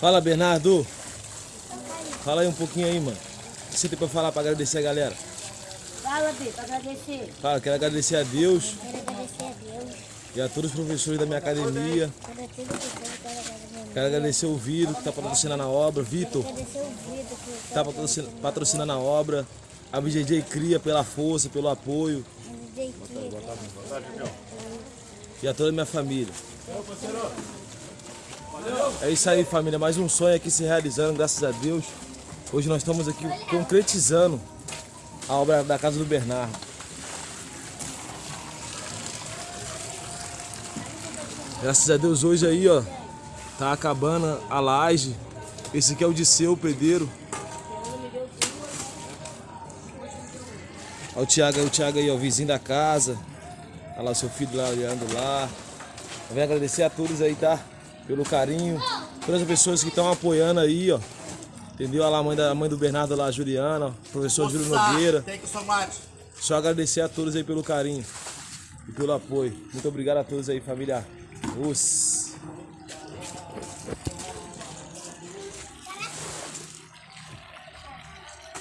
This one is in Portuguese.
Fala, Bernardo. Fala aí um pouquinho aí, mano. O que você tem pra falar pra agradecer a galera? Fala, Bi, pra agradecer. Fala, quero agradecer a Deus Quero agradecer a Deus. e a todos os professores da minha academia. Quero agradecer o Vitor que tá patrocinando a obra. Vitor, Agradecer o Vitor que tá patrocin- patrocinando a obra. A BJJ Cria pela força, pelo apoio. E a toda a minha família. É isso aí, família. Mais um sonho aqui se realizando, graças a Deus. Hoje nós estamos aqui concretizando a obra da casa do Bernardo. Graças a Deus hoje aí, ó, tá acabando a laje. Esse aqui é o Disseu, o pedreiro. Olha o Thiago, o Thiago aí, ó, vizinho da casa. Olha lá o seu filho lá olhando lá. Eu venho agradecer a todos aí, tá? pelo carinho, todas as pessoas que estão apoiando aí, ó. Entendeu? Olha lá a mãe, da, a mãe do Bernardo lá, a Juliana, ó, professor Júlio Nogueira. Só agradecer a todos aí pelo carinho e pelo apoio. Muito obrigado a todos aí, família. Os.